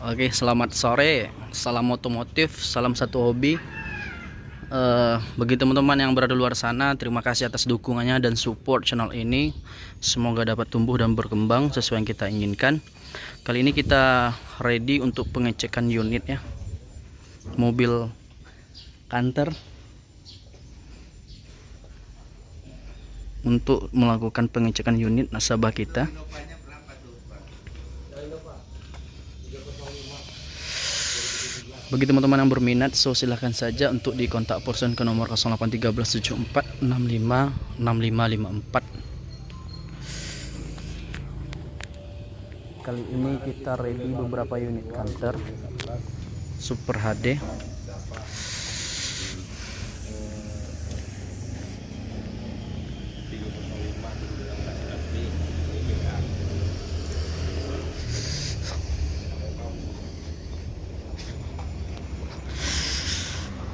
Oke, selamat sore. Salam otomotif, salam satu hobi. Uh, bagi teman-teman yang berada luar sana, terima kasih atas dukungannya dan support channel ini. Semoga dapat tumbuh dan berkembang sesuai yang kita inginkan. Kali ini kita ready untuk pengecekan unit ya. Mobil kantor untuk melakukan pengecekan unit nasabah kita. Bagi teman-teman yang berminat, so silahkan saja untuk dikontak person ke nomor 081374656554. Kali ini kita ready beberapa unit kantor Super HD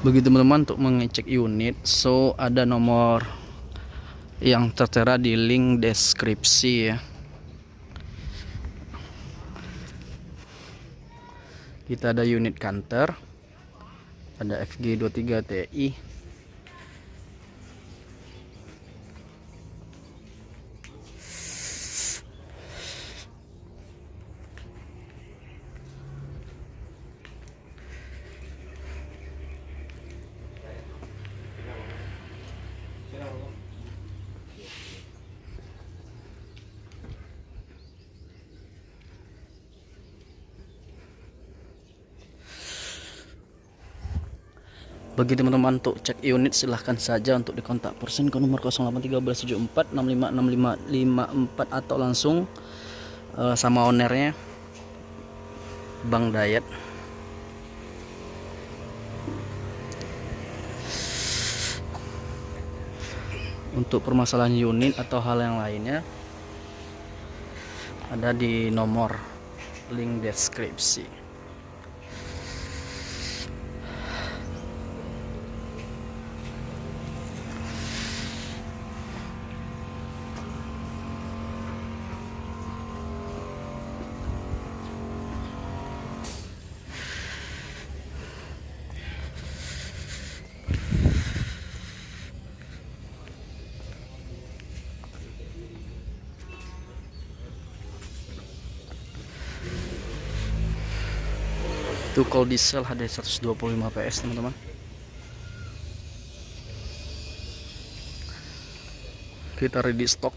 bagi teman-teman untuk mengecek unit so ada nomor yang tertera di link deskripsi ya. Kita ada unit kantor ada FG23 bagi teman-teman untuk cek unit silahkan saja untuk dikontak person ke nomor 081374656554 atau langsung uh, sama ownernya Bang Dayat. Untuk permasalahan unit atau hal yang lainnya ada di nomor link deskripsi itu kalau diesel ada 125 PS teman-teman. Kita ready stock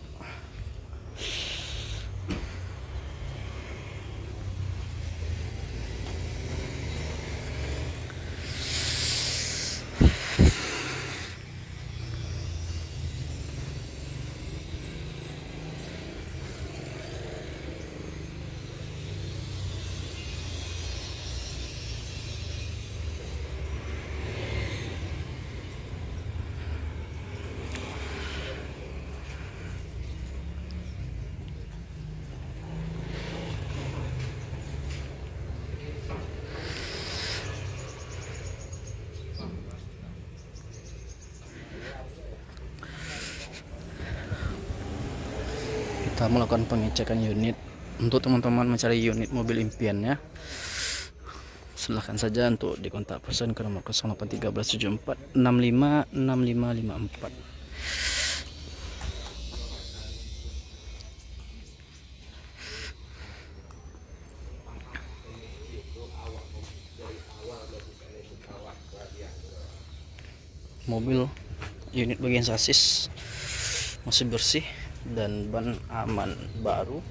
kita melakukan pengecekan unit untuk teman-teman mencari unit mobil impiannya. Silahkan saja untuk dikontak person ke nomor 081374 mobil unit bagian sasis masih bersih dan ban aman baru.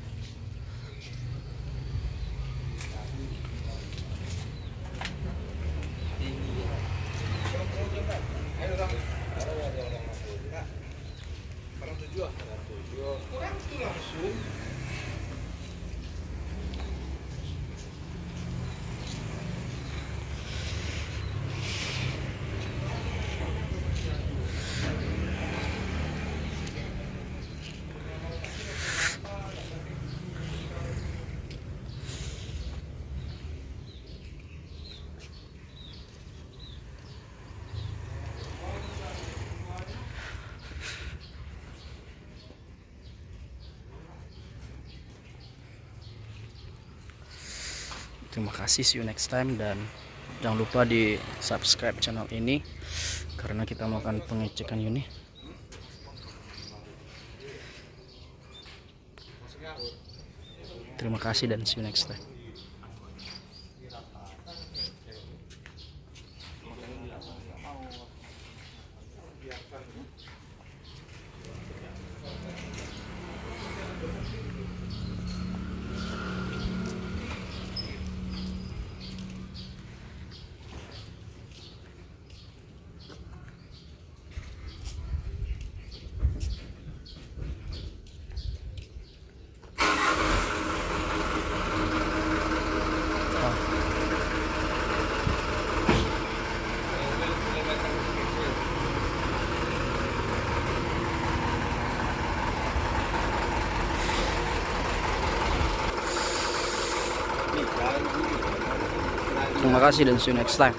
Terima kasih see you next time dan jangan lupa di subscribe channel ini karena kita melakukan pengecekan unit terima kasih dan see you next time terima kasih dan see you next time